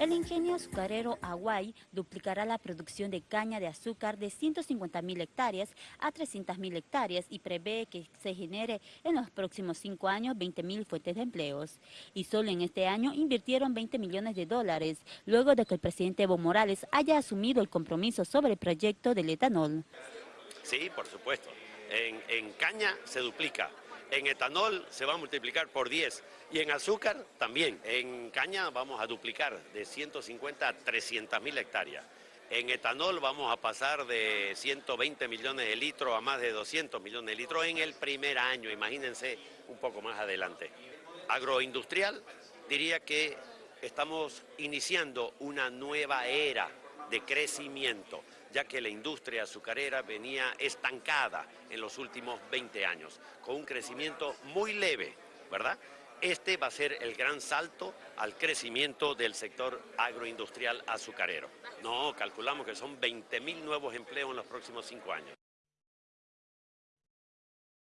El ingenio azucarero Hawaii duplicará la producción de caña de azúcar de 150.000 hectáreas a 300.000 hectáreas y prevé que se genere en los próximos cinco años 20.000 fuentes de empleos. Y solo en este año invirtieron 20 millones de dólares, luego de que el presidente Evo Morales haya asumido el compromiso sobre el proyecto del etanol. Sí, por supuesto. En caña se duplica, en etanol se va a multiplicar por 10 y en azúcar también. En caña vamos a duplicar de 150 a 300 mil hectáreas. En etanol vamos a pasar de 120 millones de litros a más de 200 millones de litros en el primer año, imagínense un poco más adelante. Agroindustrial diría que estamos iniciando una nueva era de crecimiento, ya que la industria azucarera venía estancada en los últimos 20 años, con un crecimiento muy leve, ¿verdad? Este va a ser el gran salto al crecimiento del sector agroindustrial azucarero. No, calculamos que son 20.000 nuevos empleos en los próximos cinco años.